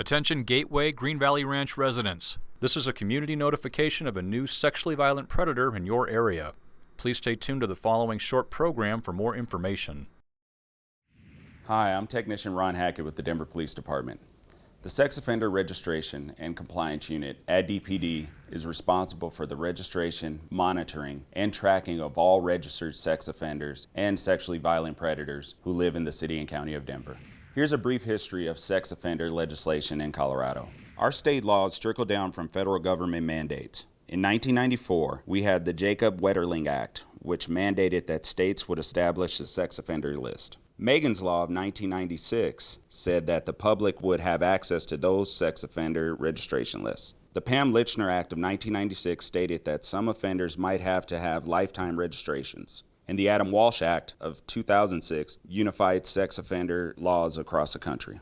Attention Gateway Green Valley Ranch residents. This is a community notification of a new sexually violent predator in your area. Please stay tuned to the following short program for more information. Hi, I'm Technician Ron Hackett with the Denver Police Department. The Sex Offender Registration and Compliance Unit at DPD is responsible for the registration, monitoring, and tracking of all registered sex offenders and sexually violent predators who live in the city and county of Denver. Here's a brief history of sex offender legislation in Colorado. Our state laws trickle down from federal government mandates. In 1994, we had the Jacob Wetterling Act, which mandated that states would establish a sex offender list. Megan's Law of 1996 said that the public would have access to those sex offender registration lists. The Pam Lychner Act of 1996 stated that some offenders might have to have lifetime registrations and the Adam Walsh Act of 2006 unified sex offender laws across the country.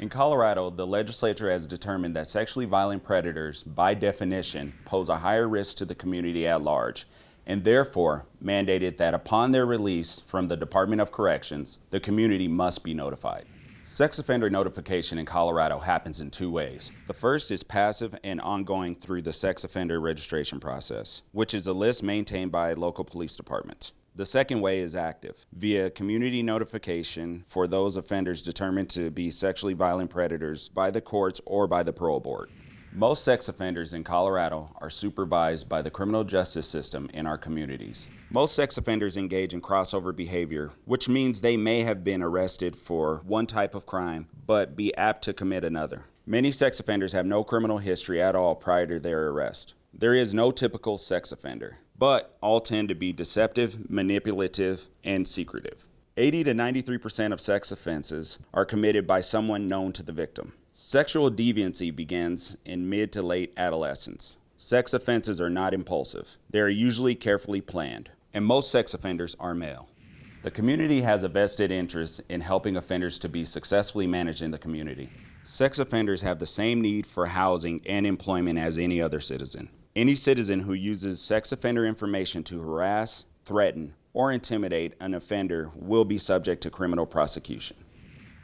In Colorado, the legislature has determined that sexually violent predators, by definition, pose a higher risk to the community at large, and therefore mandated that upon their release from the Department of Corrections, the community must be notified. Sex offender notification in Colorado happens in two ways. The first is passive and ongoing through the sex offender registration process, which is a list maintained by local police departments. The second way is active, via community notification for those offenders determined to be sexually violent predators by the courts or by the parole board. Most sex offenders in Colorado are supervised by the criminal justice system in our communities. Most sex offenders engage in crossover behavior, which means they may have been arrested for one type of crime, but be apt to commit another. Many sex offenders have no criminal history at all prior to their arrest. There is no typical sex offender but all tend to be deceptive, manipulative, and secretive. 80 to 93% of sex offenses are committed by someone known to the victim. Sexual deviancy begins in mid to late adolescence. Sex offenses are not impulsive. They are usually carefully planned, and most sex offenders are male. The community has a vested interest in helping offenders to be successfully managed in the community. Sex offenders have the same need for housing and employment as any other citizen. Any citizen who uses sex offender information to harass, threaten, or intimidate an offender will be subject to criminal prosecution.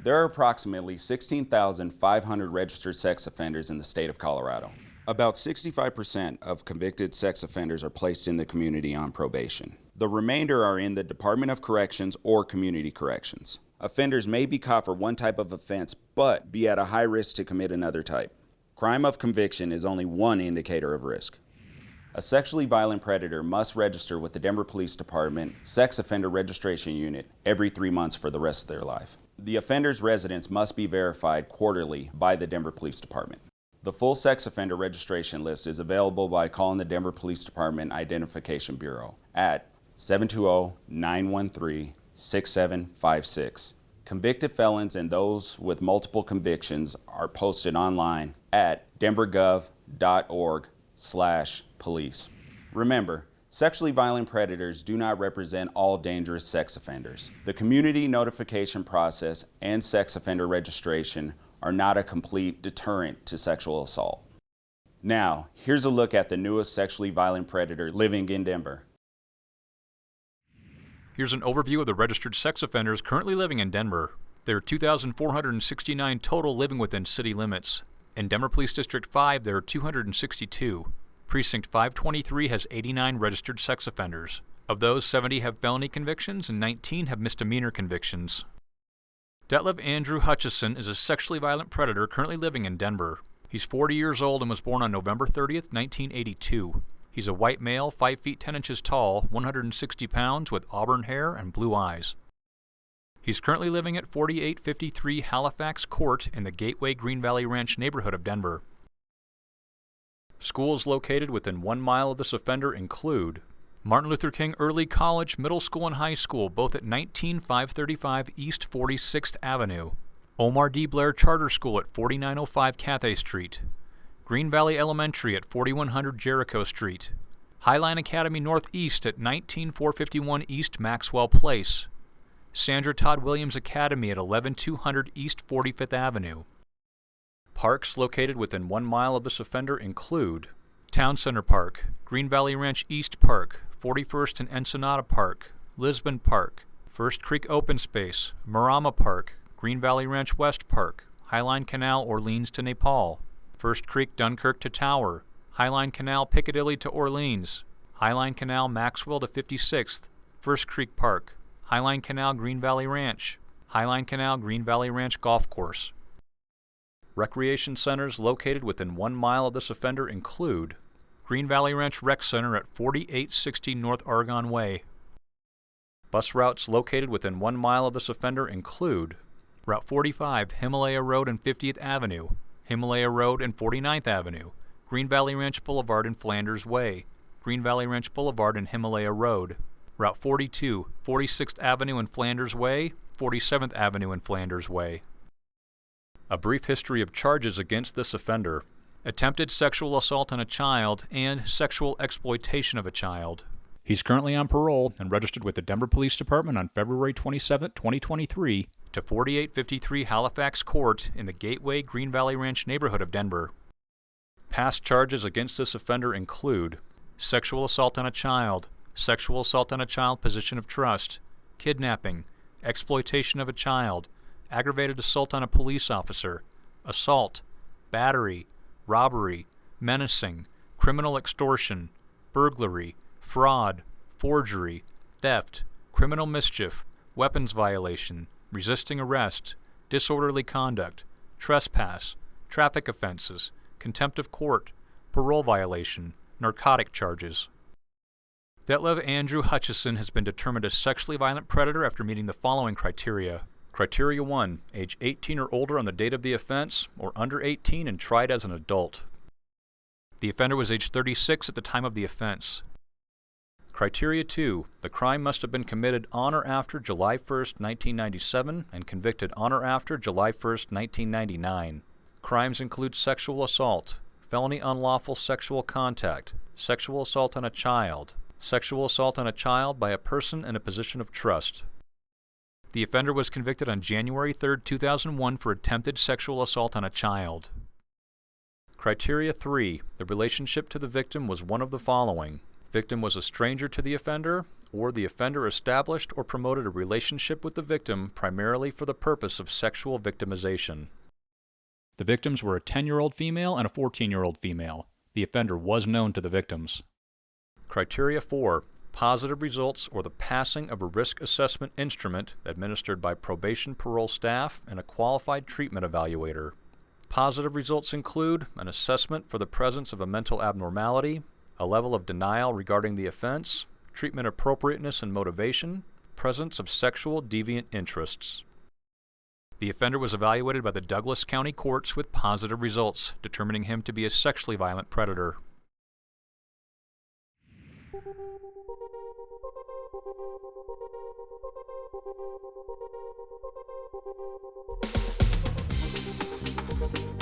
There are approximately 16,500 registered sex offenders in the state of Colorado. About 65% of convicted sex offenders are placed in the community on probation. The remainder are in the Department of Corrections or Community Corrections. Offenders may be caught for one type of offense, but be at a high risk to commit another type. Crime of conviction is only one indicator of risk. A sexually violent predator must register with the Denver Police Department Sex Offender Registration Unit every three months for the rest of their life. The offender's residence must be verified quarterly by the Denver Police Department. The full sex offender registration list is available by calling the Denver Police Department Identification Bureau at 720-913-6756. Convicted felons and those with multiple convictions are posted online at denvergov.org slash police. Remember, sexually violent predators do not represent all dangerous sex offenders. The community notification process and sex offender registration are not a complete deterrent to sexual assault. Now, here's a look at the newest sexually violent predator living in Denver. Here's an overview of the registered sex offenders currently living in Denver. There are 2,469 total living within city limits. In Denver Police District 5, there are 262. Precinct 523 has 89 registered sex offenders. Of those, 70 have felony convictions and 19 have misdemeanor convictions. Detlev Andrew Hutchison is a sexually violent predator currently living in Denver. He's 40 years old and was born on November 30th, 1982. He's a white male, 5 feet 10 inches tall, 160 pounds, with auburn hair and blue eyes. He's currently living at 4853 Halifax Court in the Gateway Green Valley Ranch neighborhood of Denver. Schools located within one mile of this offender include Martin Luther King Early College, Middle School, and High School, both at 19535 East 46th Avenue, Omar D. Blair Charter School at 4905 Cathay Street, Green Valley Elementary at 4100 Jericho Street, Highline Academy Northeast at 19451 East Maxwell Place, Sandra Todd Williams Academy at 11200 East 45th Avenue. Parks located within one mile of this offender include Town Center Park, Green Valley Ranch East Park, 41st and Ensenada Park, Lisbon Park, First Creek Open Space, Marama Park, Green Valley Ranch West Park, Highline Canal Orleans to Nepal, First Creek Dunkirk to Tower, Highline Canal Piccadilly to Orleans, Highline Canal Maxwell to 56th, First Creek Park, Highline Canal Green Valley Ranch, Highline Canal Green Valley Ranch Golf Course. Recreation centers located within one mile of this offender include Green Valley Ranch Rec Center at 4860 North Argonne Way. Bus routes located within one mile of this offender include Route 45, Himalaya Road and 50th Avenue, Himalaya Road and 49th Avenue, Green Valley Ranch Boulevard and Flanders Way, Green Valley Ranch Boulevard and Himalaya Road, Route 42, 46th Avenue and Flanders Way, 47th Avenue and Flanders Way. A brief history of charges against this offender attempted sexual assault on a child and sexual exploitation of a child. He's currently on parole and registered with the Denver Police Department on February 27, 2023, to 4853 Halifax Court in the Gateway Green Valley Ranch neighborhood of Denver. Past charges against this offender include sexual assault on a child, sexual assault on a child position of trust, kidnapping, exploitation of a child, aggravated assault on a police officer, assault, battery, robbery, menacing, criminal extortion, burglary, fraud, forgery, theft, criminal mischief, weapons violation, resisting arrest, disorderly conduct, trespass, traffic offenses, contempt of court, parole violation, narcotic charges. Detlev Andrew Hutchison has been determined a sexually violent predator after meeting the following criteria. Criteria 1. Age 18 or older on the date of the offense, or under 18 and tried as an adult. The offender was age 36 at the time of the offense. Criteria 2. The crime must have been committed on or after July 1, 1997 and convicted on or after July 1, 1999. Crimes include sexual assault, felony unlawful sexual contact, sexual assault on a child, sexual assault on a child by a person in a position of trust. The offender was convicted on January 3, 2001 for attempted sexual assault on a child. Criteria 3. The relationship to the victim was one of the following. Victim was a stranger to the offender, or the offender established or promoted a relationship with the victim primarily for the purpose of sexual victimization. The victims were a 10 year old female and a 14 year old female. The offender was known to the victims. Criteria 4 Positive results or the passing of a risk assessment instrument administered by probation parole staff and a qualified treatment evaluator. Positive results include an assessment for the presence of a mental abnormality, a level of denial regarding the offense, treatment appropriateness and motivation, presence of sexual deviant interests. The offender was evaluated by the Douglas County courts with positive results, determining him to be a sexually violent predator. Thank you.